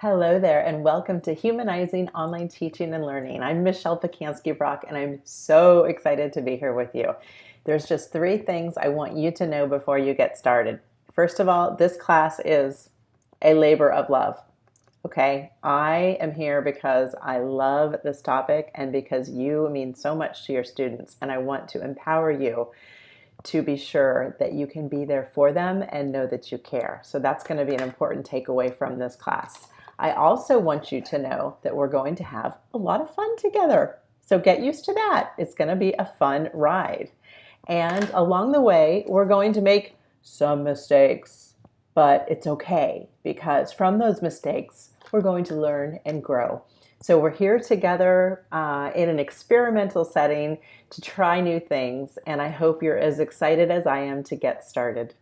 Hello there, and welcome to Humanizing Online Teaching and Learning. I'm Michelle Pacansky Brock, and I'm so excited to be here with you. There's just three things I want you to know before you get started. First of all, this class is a labor of love. Okay, I am here because I love this topic and because you mean so much to your students, and I want to empower you to be sure that you can be there for them and know that you care. So that's going to be an important takeaway from this class. I also want you to know that we're going to have a lot of fun together. So get used to that. It's going to be a fun ride. And along the way, we're going to make some mistakes, but it's okay because from those mistakes, we're going to learn and grow. So we're here together uh, in an experimental setting to try new things, and I hope you're as excited as I am to get started.